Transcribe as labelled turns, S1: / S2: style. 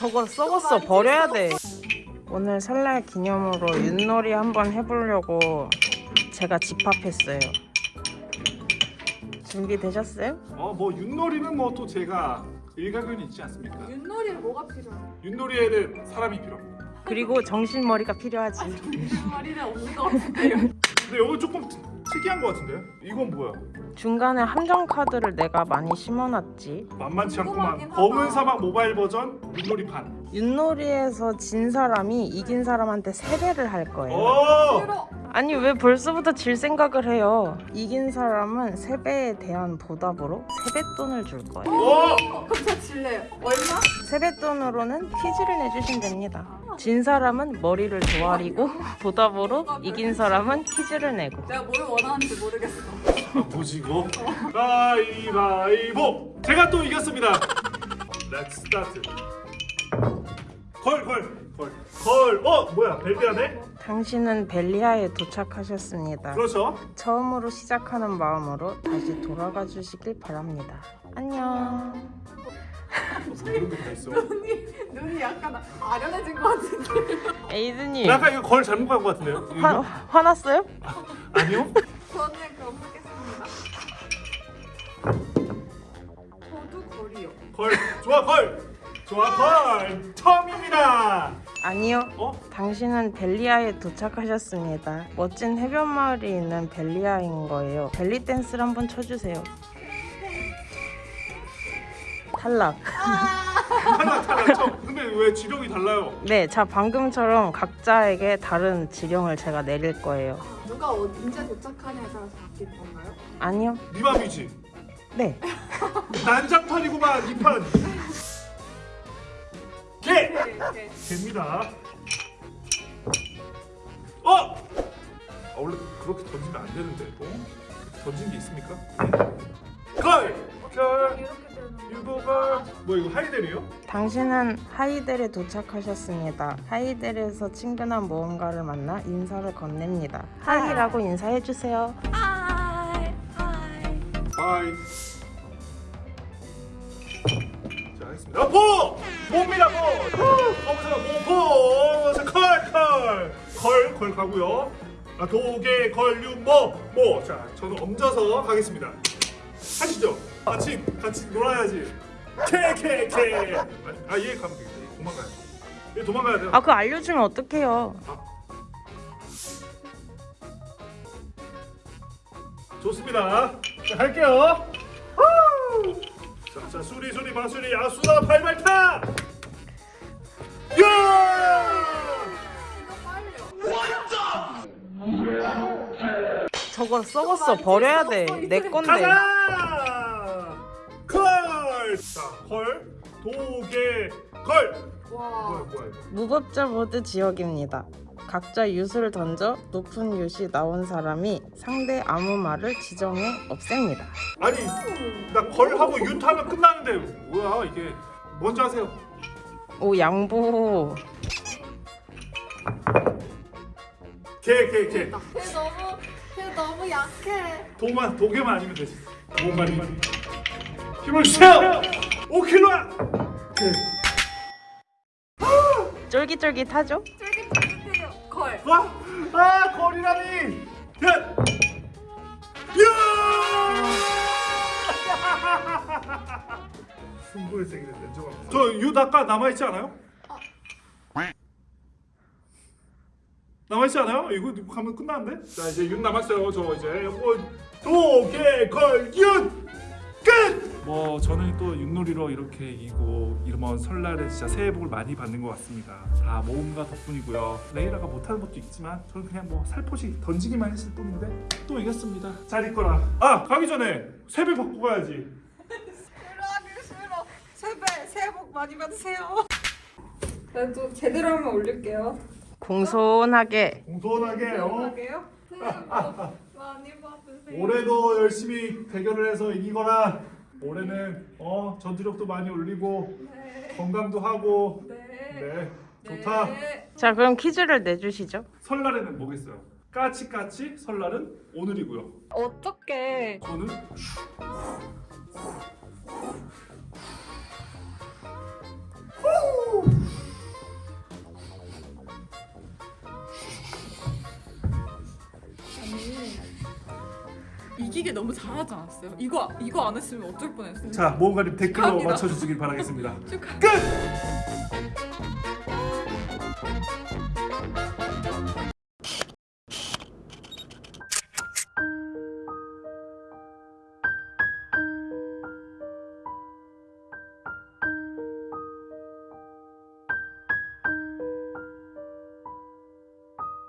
S1: 저거 썩었어 버려야 돼 오늘 설날 기념으로 윷놀이 한번 해보려고 제가 집합했어요 준비되셨어요?
S2: 어뭐 윷놀이는 뭐 또 제가 일가견이 있지 않습니까?
S3: 윷놀이는 뭐가 필요해?
S2: 윷놀이에는 사람이 필요합니다.
S1: 그리고 정신머리가 필요하지
S3: 머리는 없는 것 같은데요.
S2: 근데 이거 조금 특- 특이한 것 같은데요? 이건 뭐야?
S1: 중간에 함정 카드를 내가 많이 심어놨지
S2: 만만치 않구만. 검은. 사막 모바일 버전 윷놀이 판.
S1: 윷놀이에서 진 사람이 이긴 사람한테 세배를 할 거예요. 아니 왜 벌써부터 질 생각을 해요 이긴 사람은 세배에 대한 보답으로 세뱃돈을 줄 거예요
S2: 오!
S3: 어, 그럼 저 질래요. 얼마?
S1: 세뱃돈으로는 퀴즈를 내주시면 됩니다 진 사람은 머리를 조아리고 보답으로 이긴 사람은 퀴즈를 내고
S3: 내가 뭘 원하는지 모르겠어.
S2: 아, 뭐지 이거? 가위바위보! 제가 또 이겼습니다. Let's start. 걸, 걸. 어, 뭐야? 벨리아네?
S1: 당신은 벨리아에 도착하셨습니다
S2: 그렇죠.
S1: 처음으로 시작하는 마음으로 다시 돌아가 주시길 바랍니다 안녕.
S3: 눈이 눈이 약간 아련해진 것 같은데.
S1: 에이드님
S2: 약간 이거 걸 잘못 간것 같은데요?
S1: 화, 화났어요?
S2: 아니요?
S3: 저는 그럼 하겠습니다. 저도 거리요.
S2: 걸, 좋아 걸, 좋아 걸. 처음입니다.
S1: 아니요
S2: 어?
S1: 당신은 벨리아에 도착하셨습니다 멋진 해변 마을이 있는 벨리아인 거예요 벨리 댄스를 한번 쳐주세요 탈락
S2: 탈락 탈락 처음. 근데 왜 지령이 달라요?
S1: 네, 자 방금처럼 각자에게 다른 지령을 제가 내릴 거예요.
S3: 누가 언제 도착하냐에 따라서 바뀔 건가요?
S1: 아니요.
S2: 네 맘이지.
S1: 네.
S2: 난장판이구만 이 판. 개.
S3: 네, 네.
S2: 됩니다. 어? 아, 원래 그렇게 던지면 안 되는데. 어? 던진 게 있습니까? 뭐 이거 하이델이요?
S1: 당신은 하이델에 도착하셨습니다. 하이델에서 친근한 모험가를 만나 인사를 건넵니다. hi라고 인사해 주세요.
S2: Hi hi. 자, 하겠습니다. 어, 보! 봅니다, 보! 검은색 보, 보! 자, 걸, 걸! 걸, 걸 가고요. 아, 도개, 걸, 윷, 모, 모. 자, 저는 얹어서 가겠습니다. 하시죠. 같이, 같이 놀아야지. 캐, 캐, 캐. 아, 얘 가면 되겠다. 얘 도망가야 돼. 얘 도망가야 돼요.
S1: 아, 그거 알려주면 어떡해요.
S2: 좋습니다. 자, 갈게요. 후! 자, 자, 수리, 수리, 마수리, 아수다, 발발타! 야!
S1: 저거 썩었어. 버려야 돼. 내 건데.
S2: 가자! 걸! 자, 도개, 걸! 뭐야,
S3: 와.
S2: 뭐야, 이거.
S1: 무법자 모드 지역입니다. 각자 윷을 던져 높은 윷이 나온 사람이 상대 아무 말을 지정해 없앱니다.
S2: 아니, 나 걸하고 윤타면 끝나는데, 뭐야, 이게. 먼저 하세요.
S1: 오 양보.
S2: 개, 개, 개.
S3: 걔 너무 걔 너무 약해.
S2: 도만, 도개만 아니면 되지. 도만이. 힘을 주세요! 5킬로야! 개.
S1: 쫄깃쫄깃하죠?
S3: 쫄깃쫄깃해요. 걸.
S2: 와! 아 거리라니! 야! 야! 승부일생이네 냉정합니다 저윷 아까 남아있지 않아요? 남아있지 않아요? 이거 가면 끝나는데? 자 이제 윷 남았어요 저 이제 어, 도개걸윷 끝! 뭐 저는 또 윷놀이로 이렇게 이기고 이번 설날에 진짜 새해 복을 많이 받는 것 같습니다 다 모험가 덕분이고요 레이라가 못하는 것도 있지만 저는 그냥 뭐 살포시 던지기만 했을 뿐인데 또 이겼습니다 잘 있거라 아 가기 전에 세배 받고 가야지
S3: 싫어 하기 싫어. 세배 새해 복 많이 받으세요. 나도 제대로 한번 올릴게요.
S1: 공손하게
S2: 공손하게 어?
S3: 하게요. 새해 복 많이 받으세요.
S2: 올해도 열심히 대결을 해서 이기거라 올해는 어 전투력도 많이 올리고
S3: 네.
S2: 건강도 하고
S3: 네.
S2: 네 좋다
S3: 네.
S1: 자 그럼 퀴즈를 내주시죠
S2: 설날에는 뭐겠어요 까치까치 설날은 오늘이고요
S3: 어떻게
S2: 저는
S3: 이기길 너무 잘하지 않았어요? 이거 이거 안 했으면 어쩔 뻔했어요.
S2: 자 모험가님 댓글로
S3: 축하합니다.
S2: 맞춰주시길 바라겠습니다.
S3: 축하.
S2: 끝.